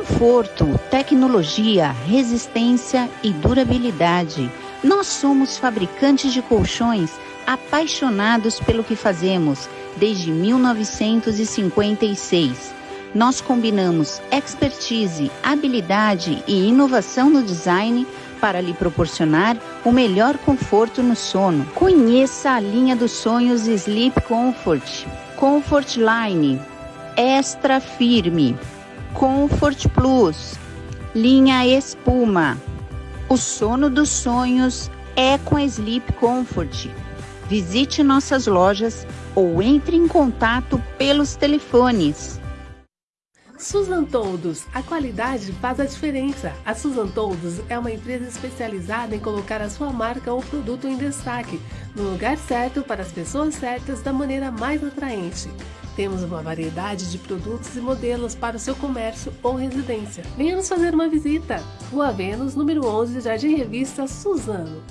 Conforto, tecnologia, resistência e durabilidade. Nós somos fabricantes de colchões apaixonados pelo que fazemos desde 1956. Nós combinamos expertise, habilidade e inovação no design para lhe proporcionar o melhor conforto no sono. Conheça a linha dos sonhos Sleep Comfort, Comfort Line, Extra Firme, Comfort Plus, linha Espuma. O sono dos sonhos é com a Sleep Comfort. Visite nossas lojas ou entre em contato pelos telefones Susan Toldos, a qualidade faz a diferença. A Susan Toldos é uma empresa especializada em colocar a sua marca ou produto em destaque, no lugar certo para as pessoas certas da maneira mais atraente. Temos uma variedade de produtos e modelos para o seu comércio ou residência. Venha nos fazer uma visita. Rua Vênus, número 11, Jardim Revista Suzano.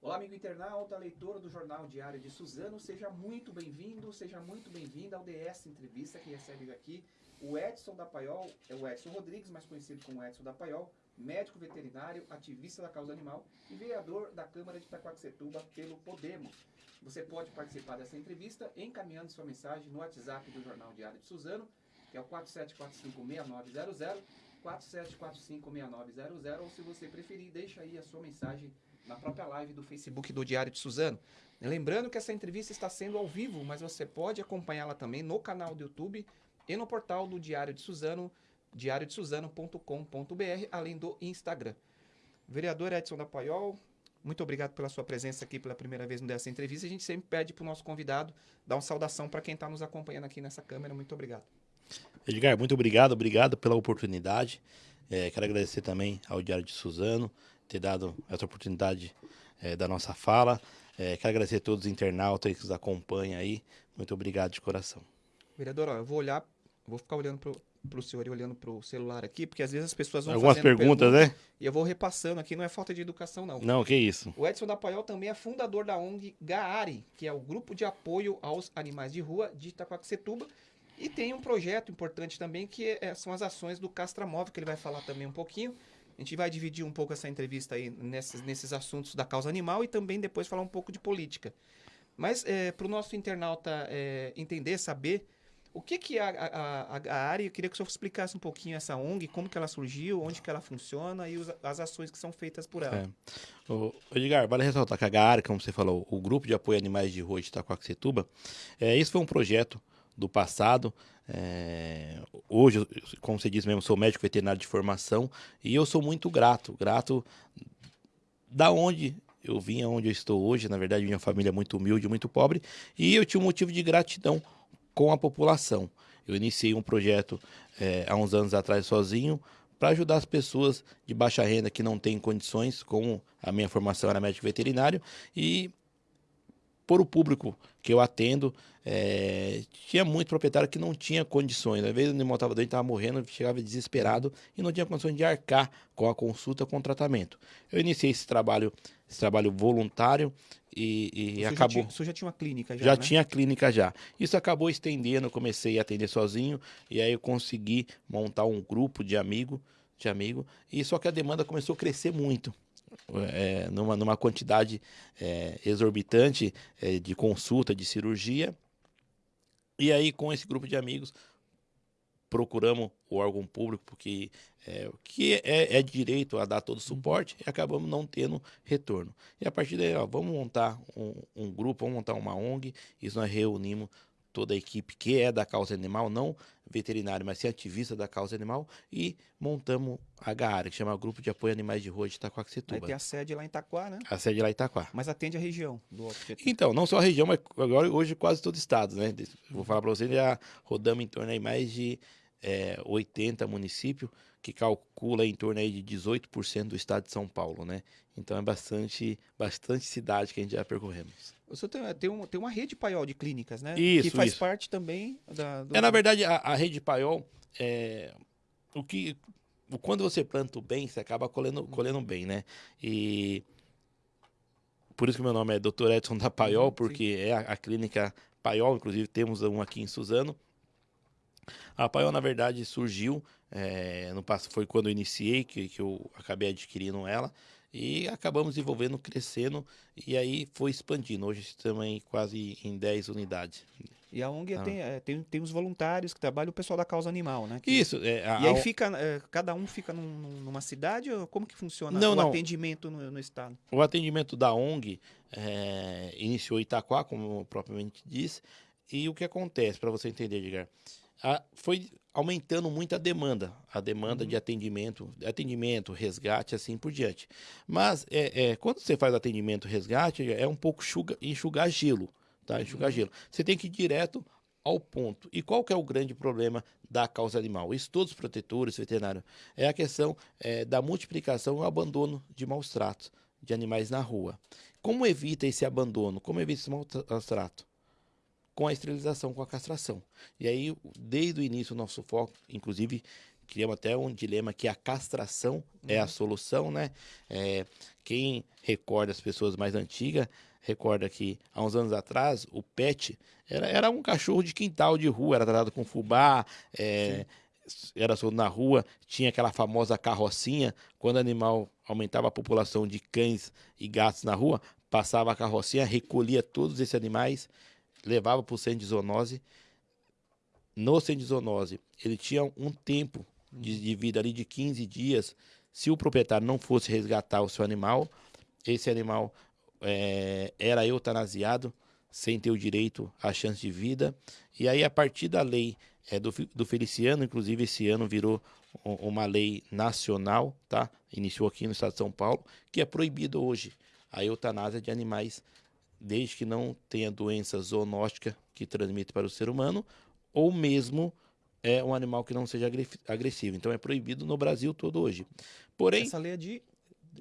Olá, amigo internauta, leitor do Jornal Diário de Suzano, seja muito bem-vindo, seja muito bem-vinda ao DS Entrevista, que recebe aqui o Edson da Paiol, é o Edson Rodrigues, mais conhecido como Edson da Paiol, médico veterinário, ativista da causa animal e vereador da Câmara de Itacoaxetuba pelo Podemos. Você pode participar dessa entrevista encaminhando sua mensagem no WhatsApp do Jornal Diário de Suzano, que é o 47456900, 47456900, ou se você preferir, deixa aí a sua mensagem na própria live do Facebook do Diário de Suzano. Lembrando que essa entrevista está sendo ao vivo, mas você pode acompanhá-la também no canal do YouTube e no portal do Diário de Suzano, diariodesuzano.com.br, além do Instagram. Vereador Edson da Paiol, muito obrigado pela sua presença aqui pela primeira vez nessa entrevista. A gente sempre pede para o nosso convidado dar uma saudação para quem está nos acompanhando aqui nessa câmera. Muito obrigado. Edgar, muito obrigado, obrigado pela oportunidade. É, quero agradecer também ao Diário de Suzano, ter dado essa oportunidade é, da nossa fala. É, quero agradecer a todos os internautas que nos acompanham aí. Muito obrigado de coração. Vereador, ó, eu vou olhar, vou ficar olhando para o senhor e olhando para o celular aqui, porque às vezes as pessoas vão Algumas perguntas, perguntas, né? E eu vou repassando aqui, não é falta de educação, não. Não, que isso. O Edson da Paiol também é fundador da ONG Gaari, que é o grupo de apoio aos animais de rua de Itacoaxetuba. E tem um projeto importante também, que é, são as ações do Castramóvel, que ele vai falar também um pouquinho. A gente vai dividir um pouco essa entrevista aí nesses, nesses assuntos da causa animal e também depois falar um pouco de política. Mas é, para o nosso internauta é, entender, saber o que, que é a, a, a, área, eu queria que o senhor explicasse um pouquinho essa ONG, como que ela surgiu, onde que ela funciona e os, as ações que são feitas por ela. É. O, Edgar, vale ressaltar que a GAAR, como você falou, o Grupo de Apoio a Animais de Rua de Itacoaxetuba, é, isso foi um projeto do passado. É, hoje, como você disse mesmo, sou médico veterinário de formação e eu sou muito grato, grato da onde eu vim, aonde eu estou hoje. Na verdade, minha família é muito humilde, muito pobre e eu tinha um motivo de gratidão com a população. Eu iniciei um projeto é, há uns anos atrás sozinho para ajudar as pessoas de baixa renda que não têm condições, como a minha formação era médico veterinário, e por o público que eu atendo, é, tinha muito proprietário que não tinha condições. Às vezes o animal estava doente, estava morrendo, chegava desesperado e não tinha condições de arcar com a consulta, com o tratamento. Eu iniciei esse trabalho, esse trabalho voluntário e, e acabou. Isso já tinha uma clínica já? Já né? tinha clínica já. Isso acabou estendendo, eu comecei a atender sozinho e aí eu consegui montar um grupo de amigo, de amigo, e só que a demanda começou a crescer muito é, numa, numa quantidade é, exorbitante é, de consulta, de cirurgia. E aí, com esse grupo de amigos, procuramos o órgão público, porque é, que é, é, direito a dar todo o suporte, e acabamos não tendo retorno. E a partir daí, ó, vamos montar um, um grupo, vamos montar uma ONG, e nós reunimos toda a equipe que é da causa animal, não veterinário, mas sim ativista da causa animal, e montamos a GAAR, que chama Grupo de Apoio a Animais de Rua de Itacoaxetuba. Aí tem a sede lá em Itaquá, né? A sede lá em Itaquá. Mas atende a região do Então, não só a região, mas agora hoje quase todo o estado, né? Vou falar para vocês, já rodamos em torno de mais de é, 80 municípios, que calcula em torno aí de 18% do estado de São Paulo, né? Então é bastante, bastante cidade que a gente já percorremos. O senhor tem, tem, um, tem uma rede paiol de clínicas, né? Isso, Que faz isso. parte também da... Do... É, na verdade, a, a rede paiol, é, o que, quando você planta o bem, você acaba colhendo, colhendo bem, né? E por isso que meu nome é Dr. Edson da Paiol, porque Sim. é a, a, clínica Paiol, inclusive temos um aqui em Suzano. A Paiol, na verdade, surgiu, é, no passo foi quando eu iniciei, que, que eu acabei adquirindo ela, e acabamos desenvolvendo, crescendo, e aí foi expandindo. Hoje estamos em quase em 10 unidades. E a ONG ah. tem, é, tem, tem os voluntários que trabalham, o pessoal da causa animal, né? Que... Isso. É, a, e aí fica, é, cada um fica num, numa cidade? Ou como que funciona não, o não. atendimento no, no, estado? O atendimento da ONG é, iniciou em Itaquá, como propriamente disse, e o que acontece, para você entender, Edgar, a, foi aumentando muito a demanda, a demanda uhum. de atendimento, atendimento, resgate, assim por diante. Mas é, é, quando você faz atendimento, resgate, é um pouco enxugar, enxugar gelo tá? Enxugar uhum. gelo. Você tem que ir direto ao ponto. E qual que é o grande problema da causa animal? Isso todos os protetores, veterinários, é a questão é, da multiplicação e o abandono de maus tratos de animais na rua. Como evita esse abandono? Como evita esse maus trato? Com a esterilização, com a castração. E aí, desde o início, o nosso foco, inclusive, criamos até um dilema que a castração uhum. é a uhum. solução, né? É, quem recorda as pessoas mais antigas, recorda que há uns anos atrás o pet era, era um cachorro de quintal de rua, era tratado com fubá, é, era solto na rua, tinha aquela famosa carrocinha, quando o animal aumentava a população de cães e gatos na rua, passava a carrocinha, recolhia todos esses animais, levava para o centro de zoonose. No centro de zoonose, ele tinha um tempo de, de vida ali de 15 dias. Se o proprietário não fosse resgatar o seu animal, esse animal é, era eutanasiado sem ter o direito à chance de vida. E aí, a partir da lei é, do, do Feliciano, inclusive esse ano virou uma lei nacional, tá? Iniciou aqui no estado de São Paulo, que é proibido hoje a eutanásia de animais, desde que não tenha doença zoonóstica que transmite para o ser humano, ou mesmo é um animal que não seja agressivo. Então é proibido no Brasil todo hoje. Porém, essa lei é de,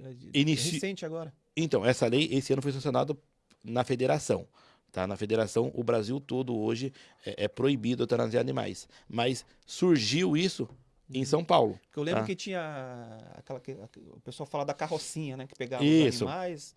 é de inici... recente agora. Então, essa lei esse ano foi sancionada na federação. Tá? Na federação, o Brasil todo hoje é, é proibido eutanasiar animais. Mas surgiu isso em São Paulo. eu lembro tá? que tinha aquela que, o pessoal fala da carrocinha, né, que pegava isso. os animais.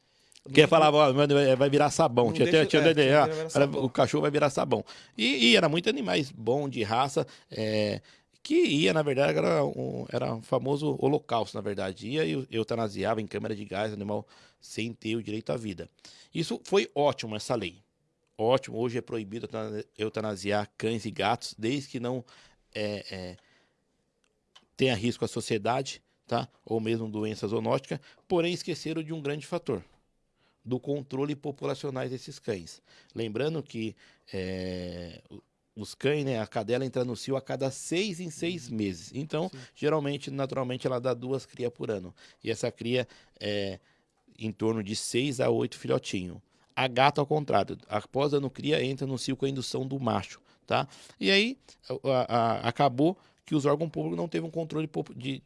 Que falava, vai virar sabão. Tinha, deixa, tinha, é, tinha, tinha, sabão. O cachorro vai virar sabão. E, e era muito animais bom de raça. É, que ia, na verdade, era um, era um famoso holocausto, na verdade. Ia e eutanasiava em câmara de gás animal sem ter o direito à vida. Isso foi ótimo, essa lei. Ótimo, hoje é proibido eutanasiar cães e gatos, desde que não é, é, tenha risco à sociedade, tá? ou mesmo doença zoonótica, porém esqueceram de um grande fator, do controle populacional desses cães. Lembrando que é, os cães, né, a cadela entra no cio a cada seis em seis uhum. meses. Então, Sim. geralmente, naturalmente, ela dá duas crias por ano. E essa cria é em torno de seis a oito filhotinhos. A gata, ao contrário, após ano cria, entra no cio com a indução do macho, tá? E aí, a, a, acabou que os órgãos públicos não teve um controle de,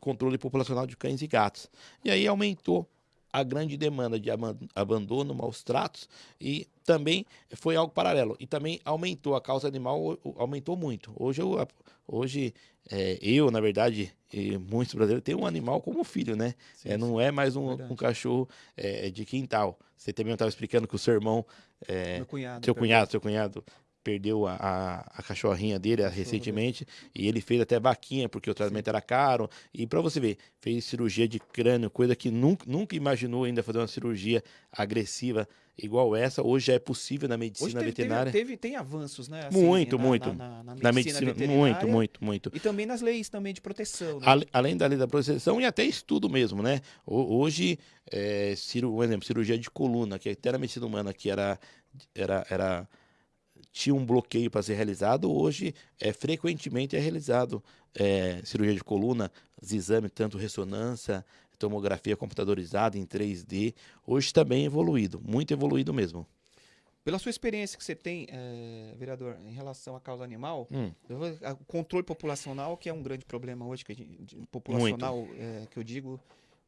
controle populacional de cães e gatos. E aí aumentou a grande demanda de abandono, maus tratos e também foi algo paralelo. E também aumentou, a causa animal aumentou muito. Hoje, eu, hoje é, eu, na verdade, e muitos brasileiros têm um animal como filho, né? Sim, é, não é mais um, um cachorro é, de quintal. Você também estava explicando que o seu irmão, é, cunhado, seu cunhado, seu cunhado perdeu a, a, a cachorrinha dele recentemente e ele fez até vaquinha porque o tratamento Sim. era caro. E para você ver, fez cirurgia de crânio, coisa que nunca, nunca imaginou ainda fazer uma cirurgia agressiva igual essa. Hoje já é possível na medicina teve, veterinária. Teve, teve, tem avanços, né? Assim, muito, na, muito. Na, na, na medicina, medicina muito, muito, muito. E também nas leis também de proteção. Né? Além da lei da proteção e até estudo mesmo, né? Hoje, é, um exemplo, cirurgia de coluna, que até na medicina humana que era, era, era tinha um bloqueio para ser realizado, hoje é, frequentemente é realizado é, cirurgia de coluna, os exames, tanto ressonância, tomografia computadorizada em 3D, hoje está bem evoluído, muito evoluído mesmo. Pela sua experiência que você tem, é, vereador, em relação à causa animal, hum. o controle populacional, que é um grande problema hoje, que gente, populacional, é, que eu digo,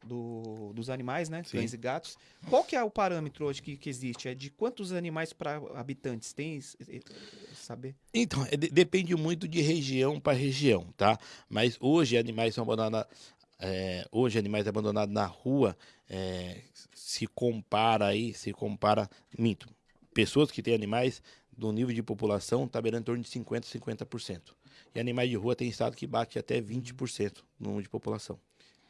do, dos animais, né? Sim. Cães e gatos. Qual que é o parâmetro hoje que, que existe? É de quantos animais para habitantes? Tem saber? Então, é, depende muito de região para região, tá? Mas hoje animais são abandonados. É, hoje animais abandonados na rua é, se compara aí, se compara, minto, pessoas que têm animais do nível de população está beirando em torno de 50%, 50%. E animais de rua tem estado que bate até 20% no número de população.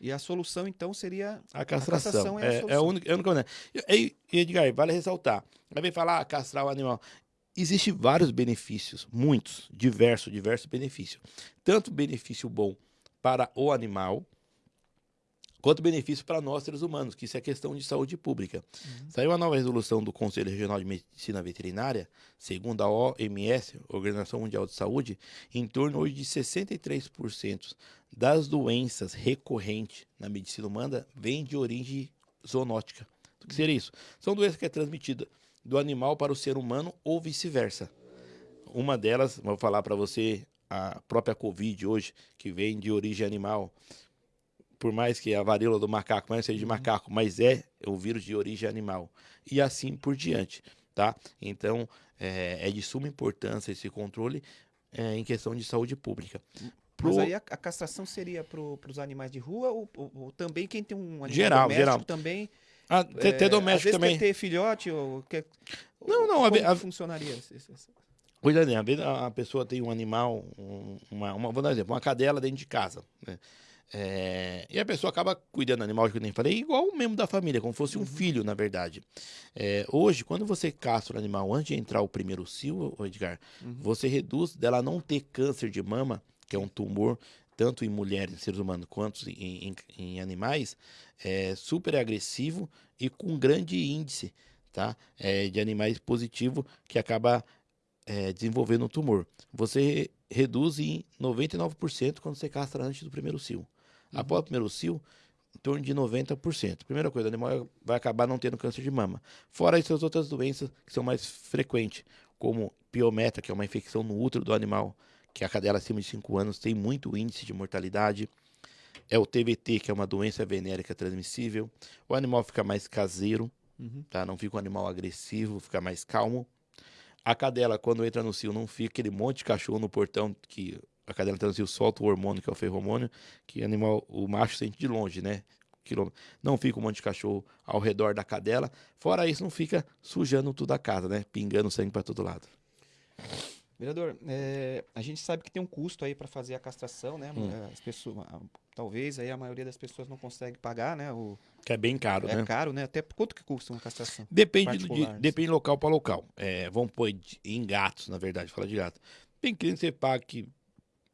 E a solução, então, seria a castração. A castração é, é, a, é a única. É a única e, e, Edgar, vale ressaltar. Vai falar, ah, castrar o animal. Existem vários benefícios, muitos, diversos, diversos benefícios. Tanto benefício bom para o animal, quanto benefício para nós, seres humanos, que isso é questão de saúde pública. Uhum. Saiu uma nova resolução do Conselho Regional de Medicina Veterinária, segundo a OMS, Organização Mundial de Saúde, em torno hoje de 63% das doenças recorrentes na medicina humana vêm de origem zoonótica. O que seria isso? São doenças que é transmitida do animal para o ser humano ou vice-versa. Uma delas, vou falar para você, a própria Covid hoje, que vem de origem animal por mais que a varíola do macaco não seja de uhum. macaco, mas é o vírus de origem animal. E assim por diante, tá? Então, é, é de suma importância esse controle é, em questão de saúde pública. Pro... Mas aí a, a castração seria para os animais de rua ou, ou, ou, também quem tem um animal geral, doméstico geral. também? Ah, até, é, doméstico às também. ter filhote ou quer... Não, não. Como a, funcionaria? Coisa às vezes a pessoa tem um animal, uma, uma, vou dar um exemplo, uma cadela dentro de casa, né? É, e a pessoa acaba cuidando do animal, que eu nem falei, igual o membro da família, como fosse um uhum. filho, na verdade. É, hoje, quando você castra o animal antes de entrar o primeiro cio, Edgar, uhum. você reduz dela não ter câncer de mama, que é um tumor, tanto em mulheres, em seres humanos, quanto em, em, em animais, é super agressivo e com grande índice tá? É, de animais positivo que acaba é, desenvolvendo um tumor. Você reduz em 99% quando você castra antes do primeiro cio. Uhum. Após o primeiro cio, em torno de 90%. Primeira coisa, o animal vai acabar não tendo câncer de mama. Fora essas outras doenças que são mais frequentes, como piometra, que é uma infecção no útero do animal, que a cadela acima de 5 anos tem muito índice de mortalidade. É o TBT, que é uma doença venérica transmissível. O animal fica mais caseiro, uhum. tá? não fica um animal agressivo, fica mais calmo. A cadela, quando entra no cio, não fica aquele monte de cachorro no portão que a cadela transil solta o hormônio, que é o ferromônio, que animal, o macho sente de longe, né? Não fica um monte de cachorro ao redor da cadela. Fora isso, não fica sujando tudo a casa, né? Pingando sangue para todo lado. Vereador, é, a gente sabe que tem um custo aí para fazer a castração, né? Hum. As pessoas, talvez aí a maioria das pessoas não consegue pagar, né? O, que é bem caro, é né? É caro, né? Até quanto que custa uma castração? Depende, de, depende local para local. É, vamos pôr em gatos, na verdade, falar de gato. Tem cliente que você paga que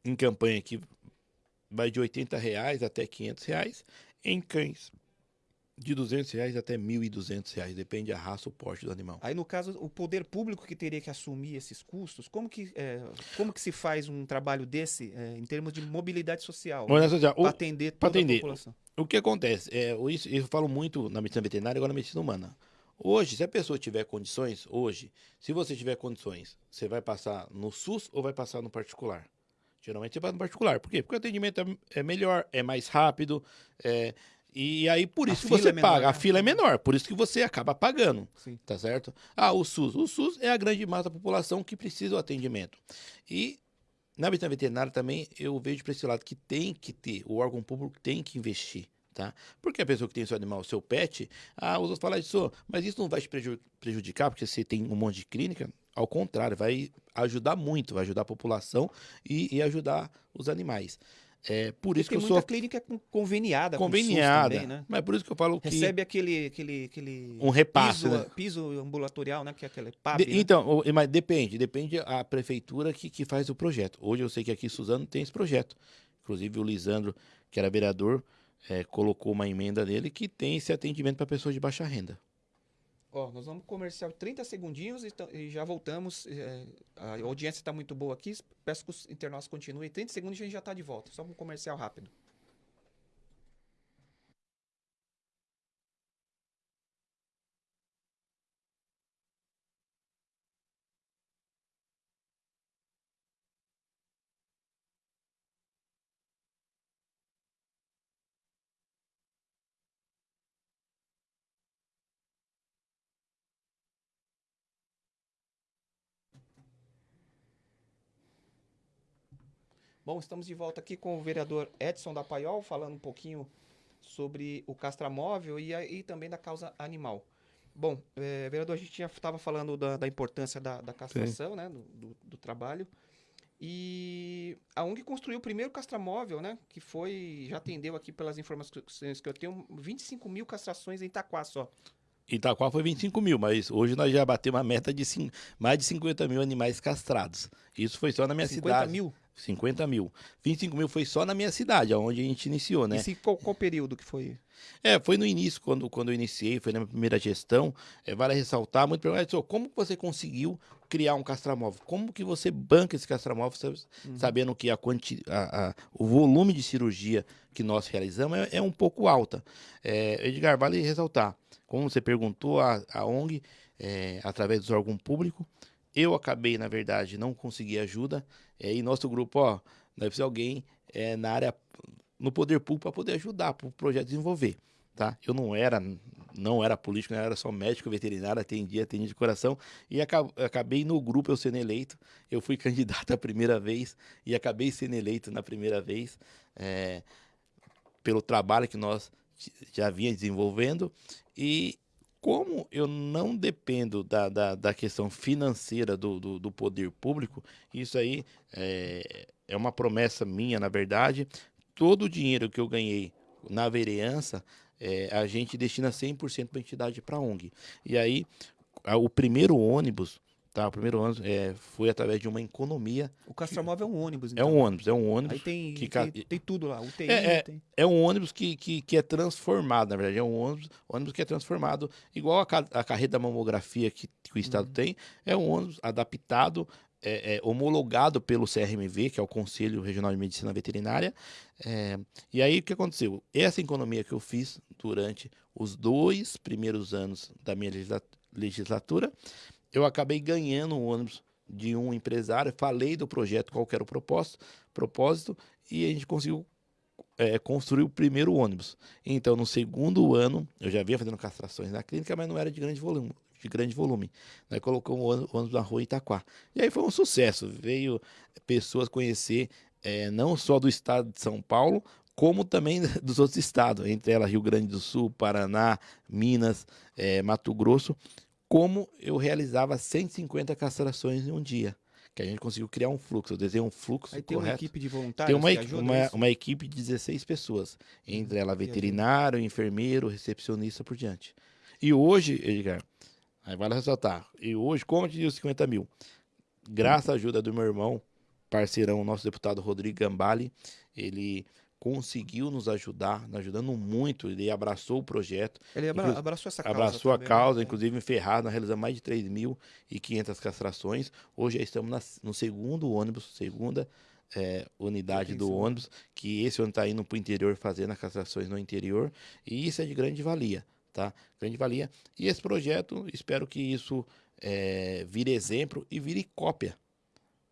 em campanha que vai de 80 reais até 500 reais. Em cães, de 200 reais até 1.200 reais, depende da raça, o porte do animal. Aí, no caso, o poder público que teria que assumir esses custos, como que, é, como que se faz um trabalho desse é, em termos de mobilidade social? Social para atender toda atender. a população? O que acontece? É, isso, eu falo muito na medicina veterinária e agora na medicina humana. Hoje, se a pessoa tiver condições, hoje, se você tiver condições, você vai passar no SUS ou vai passar no particular? Geralmente você vai no particular. Por quê? Porque o atendimento é, é melhor, é mais rápido, é, e aí, por isso a que você é menor, paga. Né? A fila é menor, por isso que você acaba pagando. Sim. Tá certo? Ah, o SUS. O SUS é a grande massa da população que precisa do atendimento. E na medicina veterinária também eu vejo para esse lado que tem que ter, o órgão público tem que investir. Tá? Porque a pessoa que tem seu animal, seu pet, ah, os outros falam isso, mas isso não vai te prejudicar, porque você tem um monte de clínica. Ao contrário, vai ajudar muito, vai ajudar a população e, e ajudar os animais. É por isso que eu sou clínica conveniada, conveniada, também, né? Mas por isso que eu falo que recebe aquele aquele aquele um repasse, piso, né? piso ambulatorial, né? Que é aquele PAB, de, né? Então, mas depende, depende a prefeitura que, que faz o projeto. Hoje eu sei que aqui Suzano tem esse projeto. Inclusive o Lisandro, que era vereador, é, colocou uma emenda nele que tem esse atendimento para pessoas de baixa renda. Ó, nós vamos comercial 30 segundinhos e, e já voltamos. É, a audiência está muito boa aqui. Peço que os internautas continuem. 30 segundos e a gente já está de volta. Só um comercial rápido. Bom, estamos de volta aqui com o vereador Edson da Paiol, falando um pouquinho sobre o castramóvel e, e também da causa animal. Bom, é, vereador, a gente já estava falando da, da importância da, da castração, né, do, do, do trabalho. E a ONG construiu o primeiro castramóvel, né? Que foi, já atendeu aqui pelas informações que eu tenho, 25 mil castrações em Itaquá só. Itaquá foi 25 mil, mas hoje nós já batemos uma meta de cinco, mais de 50 mil animais castrados. Isso foi só na minha 50 cidade. mil? 50 mil. 25 mil foi só na minha cidade, onde a gente iniciou, né? E qual, qual período que foi? É, foi no início, quando, quando eu iniciei, foi na minha primeira gestão. É, vale ressaltar, muito perguntar, como você conseguiu criar um castramóvel? Como que você banca esse castramóvel, uhum. sabendo que a quanti, a, a, o volume de cirurgia que nós realizamos é, é um pouco alta? É, Edgar, vale ressaltar, como você perguntou, a, a ONG, é, através do órgão público, eu acabei, na verdade, não consegui ajuda. É, e nosso grupo, ó, deve ser alguém é, na área, no poder público, para poder ajudar para o projeto desenvolver. Tá? Eu não era, não era político, não era só médico veterinário, atendia, atendia de coração. E acabei no grupo eu sendo eleito. Eu fui candidato a primeira vez e acabei sendo eleito na primeira vez. É, pelo trabalho que nós já vinha desenvolvendo. E como eu não dependo da, da, da questão financeira do, do, do, poder público, isso aí é, é uma promessa minha, na verdade. Todo o dinheiro que eu ganhei na vereança, é, a gente destina 100% para a entidade para a ONG. E aí, o primeiro ônibus Tá, o primeiro ônibus é, foi através de uma economia. O Castramóvel é um ônibus, então. É um ônibus, é um ônibus. Aí tem, que, tem, tem tudo lá, UTI, é, é, tem... é um ônibus que, que, que é transformado, na verdade. É um ônibus, ônibus que é transformado, igual a, a carreta da mamografia que, que o Estado uhum. tem. É um ônibus adaptado, é, é, homologado pelo CRMV, que é o Conselho Regional de Medicina Veterinária. É, e aí o que aconteceu? Essa economia que eu fiz durante os dois primeiros anos da minha legislatura eu acabei ganhando um ônibus de um empresário, falei do projeto, qual era o propósito, propósito e a gente conseguiu é, construir o primeiro ônibus. Então, no segundo ano, eu já vinha fazendo castrações na clínica, mas não era de grande volume. De grande volume. Nós o ônibus na rua Itaquá. E aí foi um sucesso. Veio pessoas conhecer é, não só do estado de São Paulo, como também dos outros estados, entre elas Rio Grande do Sul, Paraná, Minas, é, Mato Grosso como eu realizava 150 castrações em um dia. Que a gente conseguiu criar um fluxo. Eu desenhei um fluxo Aí tem correto. uma equipe de voluntários Tem uma, uma, uma, equipe de 16 pessoas. Entre ela veterinário, enfermeiro, recepcionista, por diante. E hoje, Edgar, aí vale ressaltar. E hoje, como te disse 50 mil? Graças à ajuda do meu irmão, parceirão, nosso deputado Rodrigo Gambale, ele conseguiu nos ajudar, nos ajudando muito. Ele abraçou o projeto. Ele abra abraçou essa causa. Abraçou também, a causa, né? inclusive em Ferrado, nós realizamos mais de 3.500 castrações. Hoje já estamos na, no segundo ônibus, segunda é, unidade do ônibus, que esse ônibus está indo para o interior fazendo as castrações no interior. E isso é de grande valia, tá? Grande valia. E esse projeto, espero que isso é, vire exemplo e vire cópia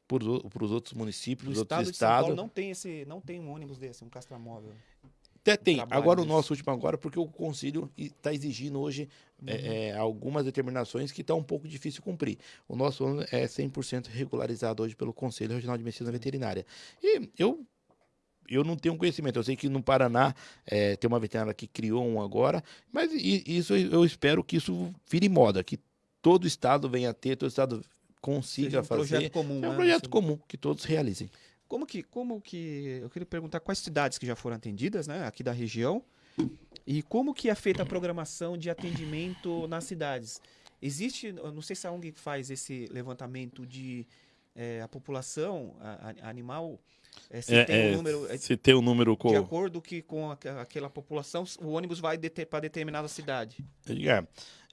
para os outros municípios, os outros estados. não tem esse, não tem um ônibus desse, um castramóvel. Até tem. Agora disso. o nosso último agora, porque o conselho está exigindo hoje uhum. é, é, algumas determinações que está um pouco difícil cumprir. O nosso ônibus é 100% regularizado hoje pelo Conselho Regional de Medicina Veterinária. E eu eu não tenho conhecimento. Eu sei que no Paraná é, tem uma veterinária que criou um agora, mas isso eu espero que isso vire moda, que todo estado venha a ter, todo estado consiga um fazer. Projeto comum, é um né? projeto comum que todos realizem. Como que, como que eu queria perguntar quais cidades que já foram atendidas, né, aqui da região, e como que é feita a programação de atendimento nas cidades? Existe, não sei se a ONG faz esse levantamento de é, a população a, a animal é, se, é, tem um é, número, é se tem um número com... de acordo que com a, aquela população o ônibus vai para determinada cidade. Edgar,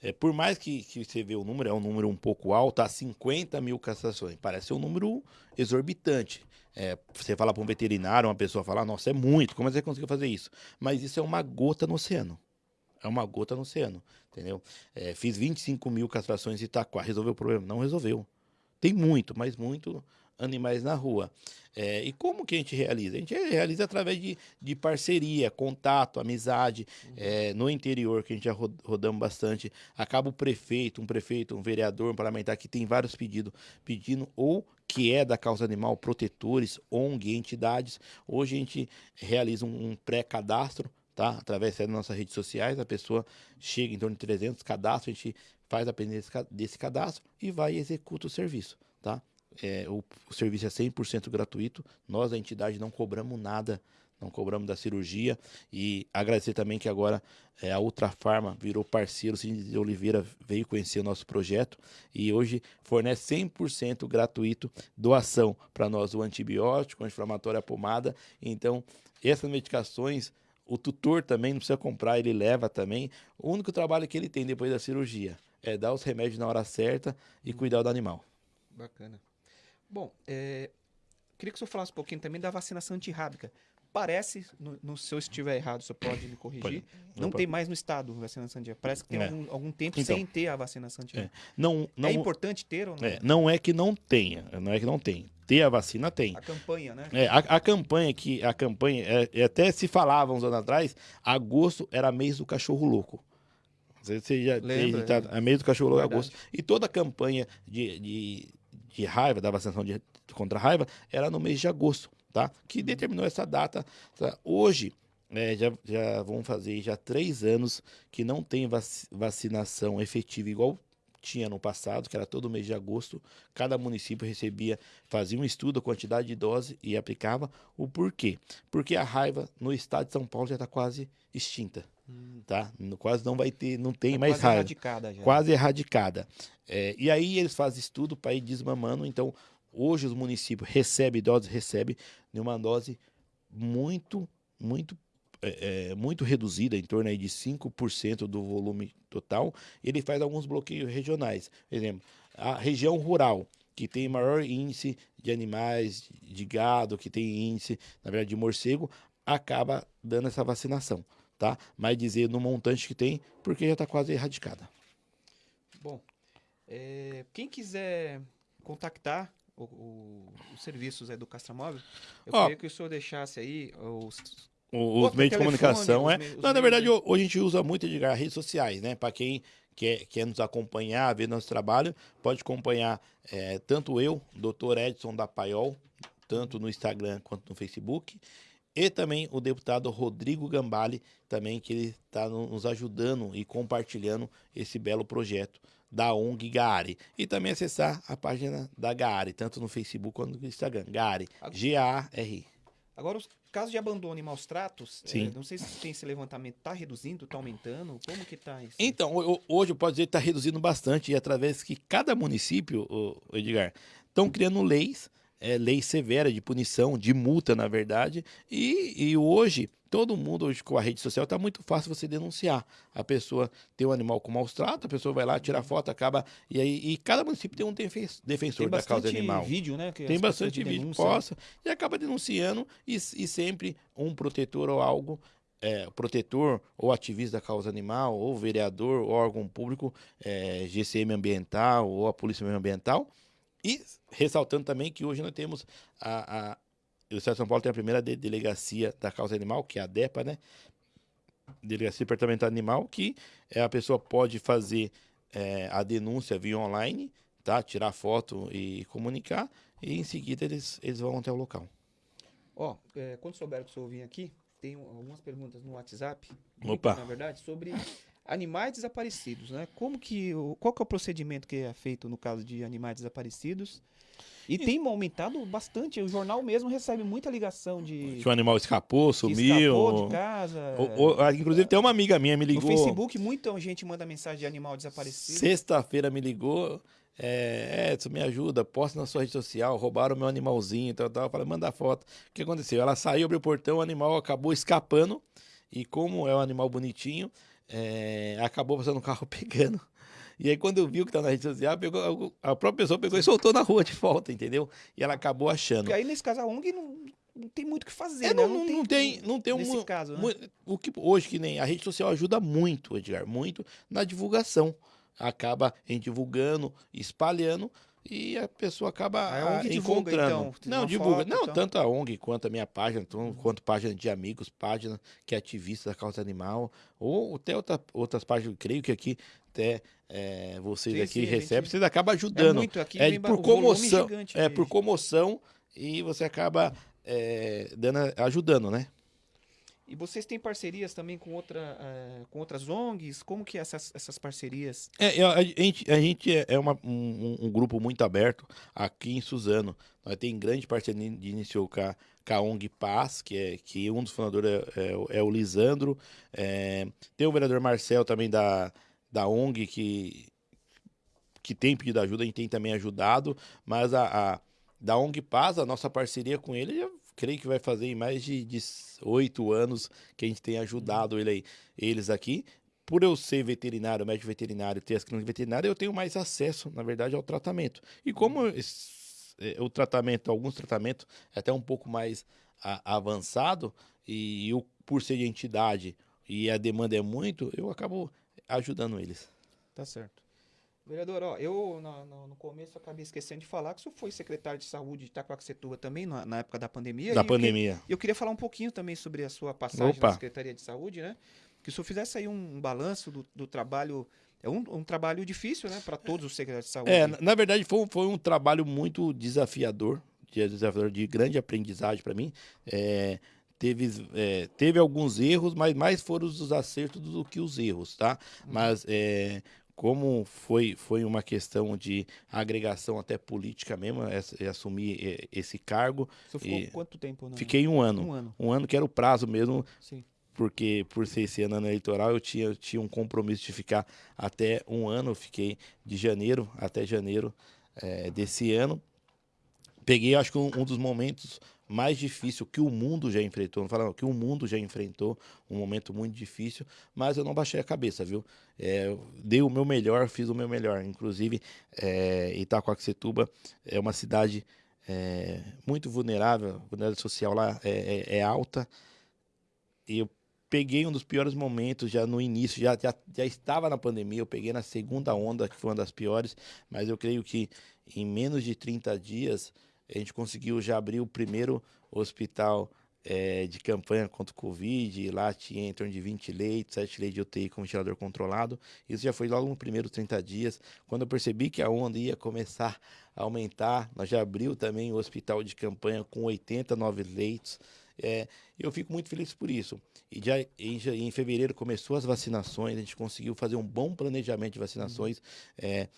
é, por mais que, que você vê o número, é um número um pouco alto, há 50 mil castrações. Parece um número exorbitante. É, você fala para um veterinário, uma pessoa fala, nossa, é muito, como você conseguiu fazer isso? Mas isso é uma gota no oceano. É uma gota no oceano, entendeu? É, fiz 25 mil castrações em Itaquá, resolveu o problema? Não resolveu. Tem muito, mas muito animais na rua. É, e como que a gente realiza? A gente realiza através de, de parceria, contato, amizade. Uhum. É, no interior, que a gente já rodamos bastante, acaba o prefeito, um prefeito, um vereador, um parlamentar que tem vários pedidos, pedindo ou que é da causa animal, protetores, ONG, entidades. Hoje a gente realiza um, um pré-cadastro tá? Através das nossas redes sociais, a pessoa chega em torno de 300 cadastros, a gente faz a pendência desse cadastro e vai e executa o serviço, tá? É, o, o serviço é 100% gratuito, nós, a entidade, não cobramos nada não cobramos da cirurgia. E agradecer também que agora é, a Ultrafarma virou parceiro, o Cid de Oliveira veio conhecer o nosso projeto e hoje fornece 100% gratuito doação para nós o antibiótico, o anti-inflamatório, a pomada. Então, essas medicações o tutor também não precisa comprar, ele leva também. O único trabalho que ele tem depois da cirurgia é dar os remédios na hora certa e cuidar do animal. Bacana. Bom, é, queria que o senhor falasse um pouquinho também da vacinação antirrábica parece, no, no, se eu estiver errado, você pode me corrigir, pode. não, tem mais no estado vacinação anti Parece que tem é. algum, algum, tempo então, sem ter a vacinação anti é. Não, não, é importante ter ou não? É, não é que não tenha, não é que não tem. Ter a vacina tem. A campanha, né? É, a, a campanha que a campanha é, até se falava uns anos atrás, agosto era mês do cachorro louco. Você já Lembra, tá, é. mês do cachorro louco agosto. E toda a campanha de, de, de raiva, da vacinação de, contra a raiva, era no mês de agosto tá? Que determinou essa data. Tá? Hoje, é, já, já vão fazer já três anos que não tem vac vacinação efetiva igual tinha no passado, que era todo mês de agosto, cada município recebia, fazia um estudo, a quantidade de dose e aplicava. O porquê? Porque a raiva no estado de São Paulo já está quase extinta. Hum. Tá? Quase não vai ter, não tem tá mais quase. Erradicada já. Quase erradicada. É, e aí eles fazem estudo para ir desmamando. Então, Hoje os municípios recebem doses, recebem uma dose muito, muito, é, é, muito reduzida, em torno aí de 5% do volume total. Ele faz alguns bloqueios regionais. Por exemplo, a região rural, que tem maior índice de animais, de gado, que tem índice, na verdade, de morcego, acaba dando essa vacinação, tá? Mas dizer no montante que tem, porque já está quase erradicada. Bom, é, quem quiser contactar o, o, os serviços é, do Castramóvel, eu oh. queria que o senhor deixasse aí os, os meios de comunicação, é. Não, na verdade, hoje a gente usa muito de redes sociais, né? Para quem quer, quer nos acompanhar, ver nosso trabalho, pode acompanhar é, tanto eu, Dr. Edson da Paiol, tanto no Instagram quanto no Facebook, e também o deputado Rodrigo Gambale, também que ele está nos ajudando e compartilhando esse belo projeto da ONG Gaari. E também acessar a página da Gaari, tanto no Facebook quanto no Instagram. Gaari, G-A-R. Agora, os casos de abandono e maus tratos, é, não sei se tem esse levantamento, está reduzindo, está aumentando? Como que está isso? Então, hoje eu posso dizer que está reduzindo bastante, e através que cada município, Edgar, estão criando leis é, lei severa de punição, de multa, na verdade. E, e hoje, todo mundo, hoje com a rede social, está muito fácil você denunciar. A pessoa tem um animal com maus tratos, a pessoa vai lá, tira foto, acaba. E aí e cada município tem um defensor da causa animal. vídeo, né? tem bastante vídeo, possa, e acaba denunciando, e, e sempre um protetor ou algo é, protetor ou ativista da causa animal, ou vereador, ou órgão público, é, GCM ambiental, ou a Polícia Ambiental, e ressaltando também que hoje nós temos a, a o Estado de São Paulo tem a primeira de, delegacia da causa animal, que é a DEPA, né? Delegacia Departamental Animal, que é, a pessoa pode fazer é, a denúncia via online, tá? Tirar foto e comunicar, e em seguida eles, eles vão até o local. Ó, oh, é, quando souber que o senhor vir aqui, tem algumas perguntas no WhatsApp, Opa. na verdade, sobre animais desaparecidos, né? Como que, qual que é o procedimento que é feito no caso de animais desaparecidos? E tem aumentado bastante. O jornal mesmo recebe muita ligação de. Que o animal escapou, sumiu. Escapou de casa. O, o, inclusive, tem uma amiga minha me ligou. No Facebook, muita gente manda mensagem de animal desaparecido. Sexta-feira me ligou. É, Edson, me ajuda, posta na sua rede social, roubaram meu animalzinho e tal, tal. Eu falei, manda foto. O que aconteceu? Ela saiu, abriu o portão, o animal acabou escapando. E como é um animal bonitinho, é, acabou passando um carro pegando. E aí, quando eu vi o que tá na rede social, pegou, a própria pessoa pegou e soltou na rua de volta, entendeu? E ela acabou achando. E aí, nesse caso, a ONG não, não tem muito o que fazer, é, né? Não, não, não, tem, não tem nesse um, caso, né? o que hoje que nem a rede social ajuda muito, Edgar, muito na divulgação. Acaba em divulgando, espalhando e a pessoa acaba a ONG encontrando. Divulga, então, não, divulga. Foto, não, então. tanto a ONG quanto a minha página, quanto página de amigos, página que é ativista da causa animal, ou até outra, outras páginas, creio que aqui até é, vocês sim, aqui sim, recebem, gente... vocês acabam ajudando. É, muito, aqui é por comoção, é por comoção e você acaba é, dando, ajudando, né? E vocês têm parcerias também com, outra, uh, com outras ONGs? Como que é essas, essas parcerias? É, a, gente, a gente é, é uma, um, um, grupo muito aberto aqui em Suzano. Nós temos grande parceria de iniciou com a, com a ONG Paz, que, é, que um dos fundadores é, é, é o Lisandro. É, tem o vereador Marcel também da, da ONG, que, que tem pedido ajuda, a gente tem também ajudado. Mas a, a da ONG Paz, a nossa parceria com ele já creio que vai fazer em mais de oito anos que a gente tem ajudado ele aí, eles aqui. Por eu ser veterinário, médico veterinário, ter as clínicas veterinárias, eu tenho mais acesso, na verdade, ao tratamento. E como esse, é, o tratamento, alguns tratamentos, é até um pouco mais a, avançado, e eu, por ser de entidade e a demanda é muito, eu acabo ajudando eles. Tá certo. Vereador, ó, eu no, no, no, começo acabei esquecendo de falar que o senhor foi secretário de saúde de Itacoaxetuba também na, na época da pandemia. Da pandemia. Eu, eu, queria falar um pouquinho também sobre a sua passagem Opa. na Secretaria de Saúde, né? Que o senhor fizesse aí um, um balanço do, do, trabalho. É um, um, trabalho difícil, né, para todos os secretários de saúde. É, na verdade foi, foi um trabalho muito desafiador, de, desafiador, de grande aprendizagem para mim. É, teve, é, teve alguns erros, mas mais foram os acertos do que os erros, tá? Uhum. Mas é, como foi, foi uma questão de agregação até política mesmo, assumir esse cargo. Você ficou quanto tempo? Né? Fiquei um ano. Um ano. Um ano que era o prazo mesmo. Sim. Porque por ser esse ano eleitoral, eu tinha, tinha um compromisso de ficar até um ano. Eu fiquei de janeiro até janeiro é, desse ano. Peguei, acho que um, um dos momentos mais difícil que o mundo já enfrentou, não falando que o mundo já enfrentou um momento muito difícil, mas eu não baixei a cabeça, viu? É, dei o meu melhor, fiz o meu melhor. Inclusive, é, Itacoaxetuba é uma cidade é, muito vulnerável, a vulnerabilidade social lá é, é, é, alta. E eu peguei um dos piores momentos já no início, já, já, já estava na pandemia, eu peguei na segunda onda, que foi uma das piores, mas eu creio que em menos de 30 dias a gente conseguiu já abrir o primeiro hospital é, de campanha contra o Covid, lá tinha em torno de 20 leitos, 7 leitos de UTI com ventilador controlado. Isso já foi logo no primeiro 30 dias. Quando eu percebi que a onda ia começar a aumentar, nós já abriu também o hospital de campanha com 89 leitos. É, eu fico muito feliz por isso. E já em, em, fevereiro começou as vacinações, a gente conseguiu fazer um bom planejamento de vacinações. É,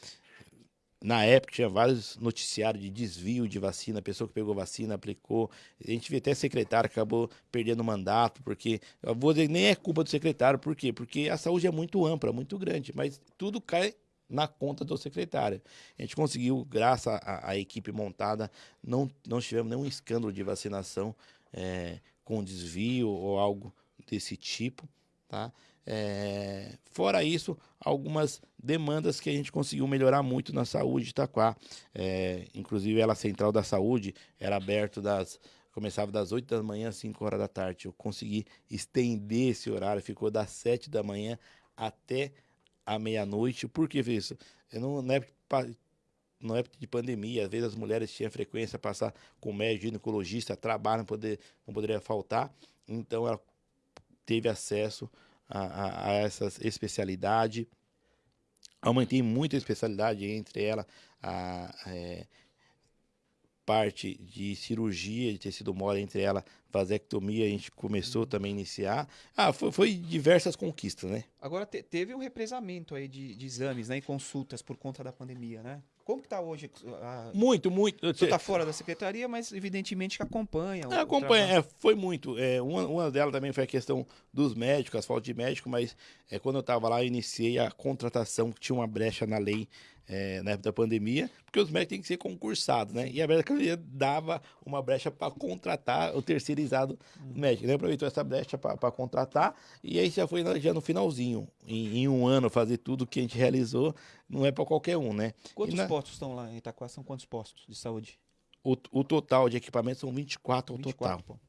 na época tinha vários noticiários de desvio de vacina, pessoa que pegou vacina, aplicou. A gente vê até secretário acabou perdendo o mandato, porque vou dizer, nem é culpa do secretário, por quê? Porque a saúde é muito ampla, muito grande, mas tudo cai na conta do secretário. A gente conseguiu, graças à, à equipe montada, não, não tivemos nenhum escândalo de vacinação é, com desvio ou algo desse tipo, tá? É, fora isso, algumas demandas que a gente conseguiu melhorar muito na saúde de Itaquá. É, inclusive, ela central da saúde era aberto das. Começava das 8 da manhã às 5 horas da tarde. Eu consegui estender esse horário, ficou das 7 da manhã até a meia-noite. Por que isso? Eu não, na época, na época de pandemia, às vezes as mulheres tinham frequência passar com médico, ginecologista, trabalho não, poder, não poderia faltar. Então ela teve acesso a, a, a essa especialidade. Aumentei muito a especialidade entre ela a, a é, parte de cirurgia de tecido mole, entre ela vasectomia, a gente começou uhum. também a iniciar. Ah, foi, foi diversas conquistas, né? Agora te, teve um represamento aí de, de exames né, e consultas por conta da pandemia, né? Como que está hoje? A... Muito, muito. Você está fora da secretaria, mas evidentemente que acompanha. É, acompanha, é, foi muito. É, uma, uma delas também foi a questão dos médicos, as faltas de médico, mas é, quando eu estava lá, eu iniciei a contratação, que tinha uma brecha na lei é, na época da pandemia, porque os médicos têm que ser concursados, né? E a Secretaria dava uma brecha para contratar o terceirizado uhum. médico. Né? Aproveitou essa brecha para contratar, e aí já foi já no finalzinho. Em, em, um ano, fazer tudo que a gente realizou, não é para qualquer um, né? Quantos na... postos estão lá em Itaquá? São quantos postos de saúde? O, o total de equipamentos são 24 ao 24, total. Pô.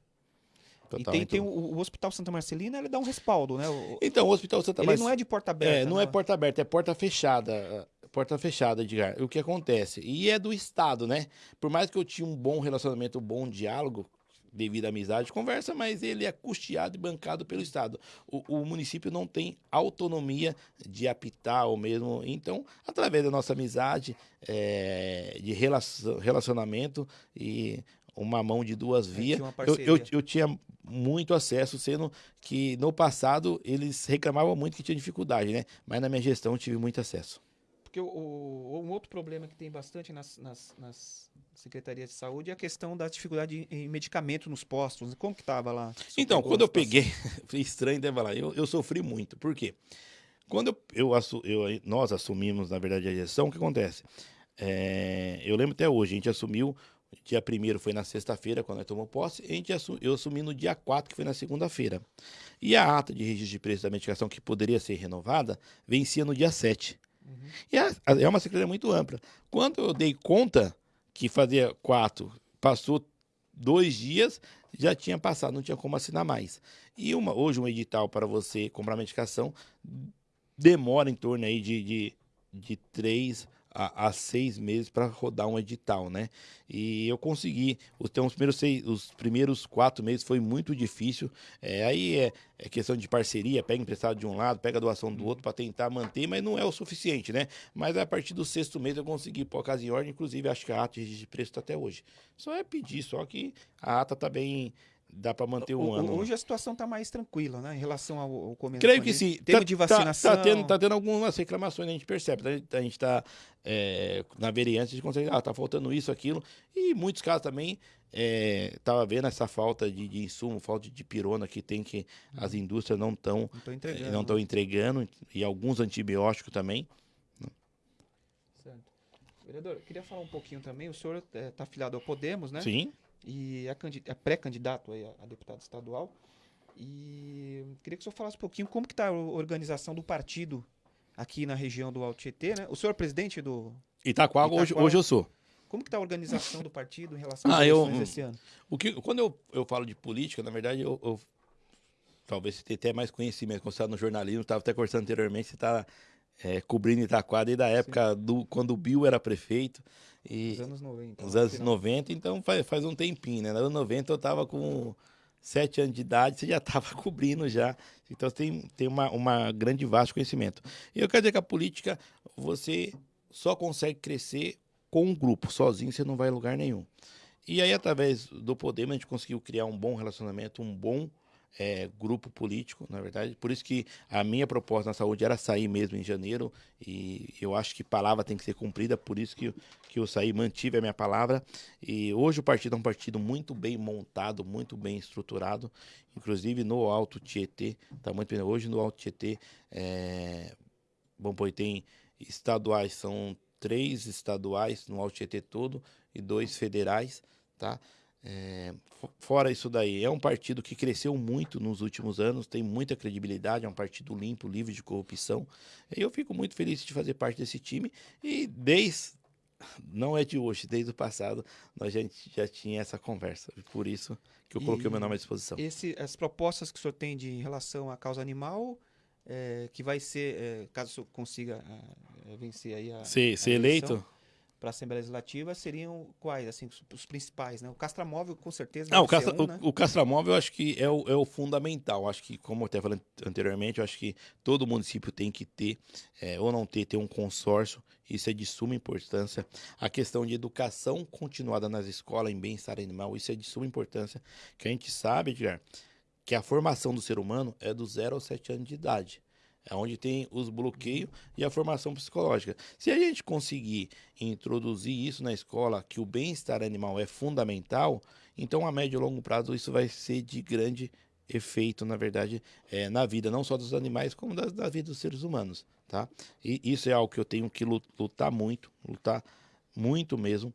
Total, e tem, então... tem o, o, Hospital Santa Marcelina, ele dá um respaldo, né? O, então, o Hospital Santa Marcelina... Ele não é de porta aberta. É, não, não é porta aberta, é porta fechada porta fechada, Edgar. O que acontece? E é do Estado, né? Por mais que eu tinha um bom relacionamento, um bom diálogo, devido à amizade, conversa, mas ele é custeado e bancado pelo Estado. O, o, município não tem autonomia de apitar ou mesmo. Então, através da nossa amizade, é, de relacionamento e uma mão de duas vias. tinha uma Eu, eu, eu tinha muito acesso, sendo que no passado eles reclamavam muito que tinha dificuldade, né? Mas na minha gestão eu tive muito acesso. Porque o, o- um outro problema que tem bastante nas, nas, nas secretarias de saúde é a questão da dificuldade em, em medicamento nos postos. Como que tava lá? Então, quando eu peguei, foi estranho até falar, eu, eu sofri muito. Por quê? Quando eu, eu, eu- nós assumimos, na verdade, a gestão, o que acontece? É, eu lembro até hoje, a gente assumiu, dia primeiro foi na sexta-feira, quando nós tomamos posse, a gente eu assumi no dia 4, que foi na segunda-feira. E a ata de registro de preço da medicação, que poderia ser renovada, vencia no dia 7. E a- a- é uma secretaria muito ampla. Quando eu dei conta que fazia quatro, passou dois dias, já tinha passado, não tinha como assinar mais. E uma, hoje um edital para você comprar medicação demora em torno aí de, de, de três a seis meses para rodar um edital, né? E eu consegui. Os, então, os, primeiros seis, os primeiros quatro meses foi muito difícil. É, aí é, é questão de parceria, pega emprestado de um lado, pega doação do outro para tentar manter, mas não é o suficiente, né? Mas a partir do sexto mês eu consegui pôr a casa em ordem, inclusive acho que a ata de preço está até hoje. Só é pedir, só que a ata tá bem. Dá para manter um O- ano. Hoje a situação está mais tranquila, né? Em relação ao, ao começo. Creio que sim. Termo Tá- de tá- vacinação. Tá, tendo, tá tendo algumas reclamações, a gente percebe. tá? A gente está na vereança, a gente consegue, ah, tá faltando isso, aquilo. E em muitos casos também, é, tava vendo essa falta de, de insumo, falta de pirona que tem que as indústrias não estão Não estou entregando. não estão entregando, e alguns antibióticos também. Certo. Vereador, eu queria falar um pouquinho também. O senhor está afiliado ao Podemos, né? Sim. E é, é pré-candidato a, deputado estadual. E queria que o senhor falasse um pouquinho como que está a organização do partido aqui na região do Alto Tietê, né? O senhor é presidente do... Itaquá, hoje, hoje eu sou. Como que está a organização do partido em relação às Ah, eu- eleições desse ano? O que, quando eu, eu falo de política, na verdade, eu, eu- talvez você tenha até mais conhecimento, quando você está no jornalismo, estava até conversando anteriormente, você está cobrindo Itaquá desde a época do, quando o Bill era prefeito. E, Os anos 90. Os no anos final. 90, então faz, faz um tempinho, né? Nos anos 90 eu tava com 7 anos de idade, você já tava cobrindo já. Então tem, tem uma, uma grande vasto conhecimento. E eu quero dizer que a política, você só consegue crescer com um grupo, sozinho você não vai a lugar nenhum. E aí, através do Podemos, a gente conseguiu criar um bom relacionamento, um bom eh, grupo político, na verdade. Por isso que a minha proposta na saúde era sair mesmo em janeiro, e eu acho que palavra tem que ser cumprida, por isso que, que eu saí, mantive a minha palavra. E hoje o partido é um partido muito bem montado, muito bem estruturado, inclusive no Alto Tietê, tá muito bem. Hoje no Alto Tietê, é, bom, pô, tem estaduais, são três estaduais no Alto Tietê todo e dois federais, tá? É, fo- fora isso daí, é um partido que cresceu muito nos últimos anos, tem muita credibilidade, é um partido limpo, livre de corrupção. E eu fico muito feliz de fazer parte desse time e desde não é de hoje, desde o passado nós já, já tinha essa conversa. Por isso que eu coloquei o meu nome à disposição. Esse, as propostas que o senhor tem de em relação à causa animal, é, que vai ser, é, caso o senhor consiga é, vencer aí a, Ser, ser eleito? Para a Assembleia Legislativa, seriam quais, assim, os, principais, né? O castramóvel, com certeza, Não, o, castra, um, né? o, o castramóvel eu acho que é o, é o fundamental. Acho que, como eu até falei anteriormente, eu acho que todo município tem que ter, é, ou não ter, ter um consórcio. Isso é de suma importância. A questão de educação continuada nas escolas em bem-estar animal, isso é de suma importância. Que a gente sabe, Edgar, que a formação do ser humano é do 0 aos 7 anos de idade. É onde tem os bloqueios e a formação psicológica. Se a gente conseguir introduzir isso na escola, que o bem-estar animal é fundamental, então a médio e longo prazo isso vai ser de grande efeito, na verdade, é, na vida, não só dos animais, como da, da vida dos seres humanos, tá? E isso é algo que eu tenho que lu- lutar muito, lutar muito mesmo,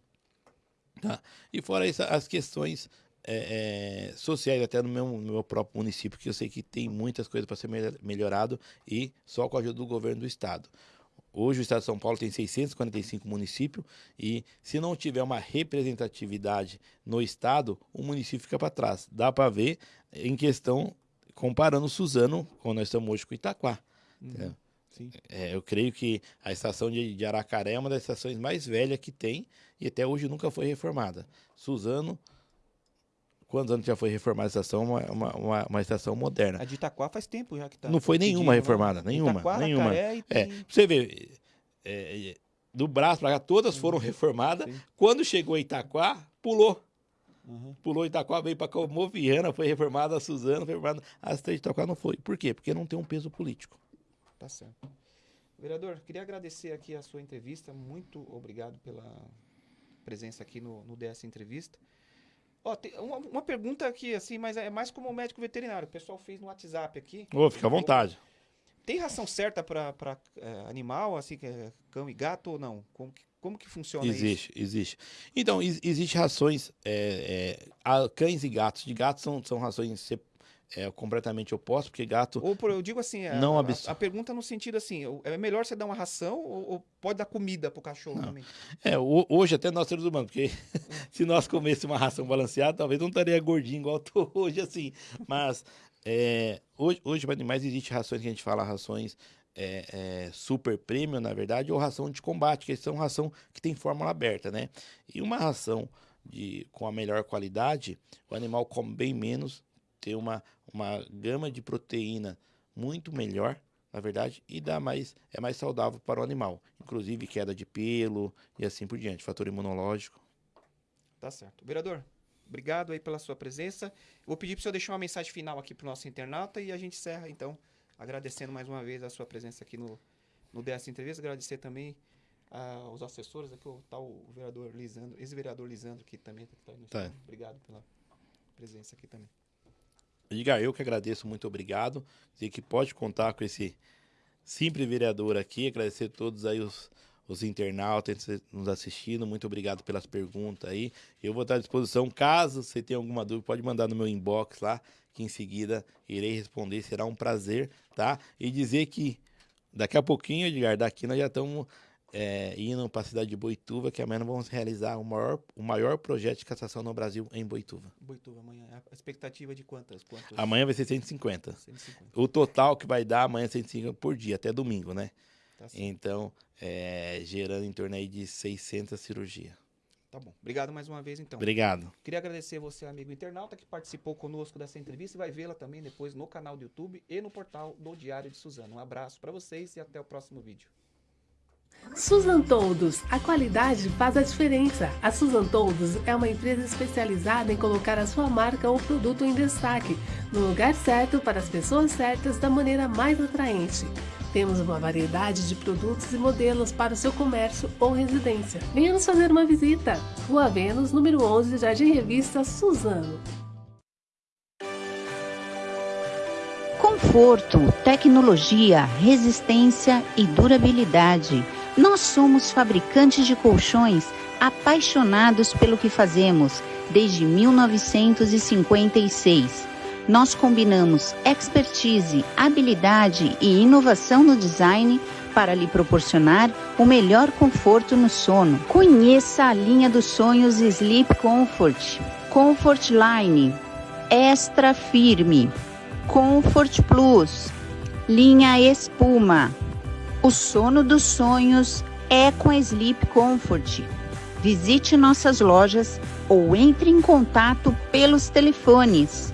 tá? E fora isso, as questões é, é, sociais, até no meu, no meu próprio município, que eu sei que tem muitas coisas para ser melhor- melhorado e só com a ajuda do governo do estado. Hoje o estado de São Paulo tem 645 municípios e se não tiver uma representatividade no estado, o município fica para trás. Dá para ver em questão comparando Suzano, como nós estamos hoje com Itaquá. Uhum. É, eu creio que a estação de, de Aracaré é uma das estações mais velhas que tem e até hoje nunca foi reformada. Suzano, quantos anos já foi reformada a estação? Uma, uma, uma, uma estação moderna. A de Itaquá faz tempo já que tá. Não foi pedindo, nenhuma reformada, nenhuma, Itaquá, nenhuma. E É, tem- pra você ver, é, é, do braço para cá, todas foram reformadas. Sim. Quando chegou Itaquá, pulou. Uhum. Pulou Itaquá, veio para Moviana, foi reformada a Suzana, foi reformada a três de Itaquá, não foi. Por quê? Porque não tem um peso político. Tá certo. Vereador, queria agradecer aqui a sua entrevista. Muito obrigado pela presença aqui no, no DS Entrevista. Ó, tem uma, uma, pergunta aqui, assim, mas é mais como médico veterinário. O pessoal fez no WhatsApp aqui. Ô, fica à vontade. Tem ração certa para é, animal, assim, que é cão e gato ou não? Como que, como que funciona existe, isso? Existe, Então, existe rações. É, é, cães e gatos. De gatos são, são rações é completamente oposto, porque gato. Ou por, eu digo assim, a, não a, a, pergunta no sentido assim, é melhor você dar uma ração ou, ou pode dar comida pro cachorro não. também? É, hoje até nós seres humanos, porque se nós comêssemos uma ração balanceada, talvez não estaria gordinho igual tô hoje assim. Mas é, hoje, hoje para animais existe rações que a gente fala rações é, é, super premium, na verdade, ou ração de combate, que são ração que tem fórmula aberta, né? E uma ração de, com a melhor qualidade, o animal come bem menos ter uma, uma gama de proteína muito melhor, na verdade, e dá mais, é mais saudável para o animal. Inclusive queda de pelo e assim por diante, fator imunológico. Tá certo. Vereador, obrigado aí pela sua presença. vou pedir para o senhor deixar uma mensagem final aqui para o nosso internauta e a gente encerra, então, agradecendo mais uma vez a sua presença aqui no, no DS Entrevista. Agradecer também aos uh, assessores, aqui o tal o vereador Lisandro, ex-vereador Lisandro, que também está no tá. Obrigado pela presença aqui também. Edgar, eu que agradeço, muito obrigado. Dizer que pode contar com esse simples vereador aqui. Agradecer a todos aí os, os internautas nos assistindo. Muito obrigado pelas perguntas aí. Eu vou estar à disposição. Caso você tenha alguma dúvida, pode mandar no meu inbox lá, que em seguida irei responder. Será um prazer, tá? E dizer que daqui a pouquinho, Edgar, daqui nós já estamos é, indo para a cidade de Boituva, que amanhã vamos realizar o maior, o maior projeto de cassação no Brasil em Boituva. Boituva, amanhã. A expectativa de quantas? quantas? Amanhã vai ser 150. 150. O total que vai dar amanhã é 150 por dia, até domingo, né? Tá então, é, gerando em torno aí de 600 cirurgias. Tá bom. Obrigado mais uma vez, então. Obrigado. Queria agradecer você, amigo internauta, que participou conosco dessa entrevista e vai vê-la também depois no canal do YouTube e no portal do Diário de Suzano. Um abraço para vocês e até o próximo vídeo. Susan Toldos, a qualidade faz a diferença. A Susan Toldos é uma empresa especializada em colocar a sua marca ou produto em destaque, no lugar certo para as pessoas certas da maneira mais atraente. Temos uma variedade de produtos e modelos para o seu comércio ou residência. Venha nos fazer uma visita. Rua Vênus, número 11, Jardim Revista, Suzano. Conforto, tecnologia, resistência e durabilidade nós somos fabricantes de colchões apaixonados pelo que fazemos desde 1956. Nós combinamos expertise, habilidade e inovação no design para lhe proporcionar o melhor conforto no sono. Conheça a linha dos sonhos Sleep Comfort, Comfort Line, Extra Firme, Comfort Plus, linha Espuma o sono dos sonhos é com a Sleep Comfort. Visite nossas lojas ou entre em contato pelos telefones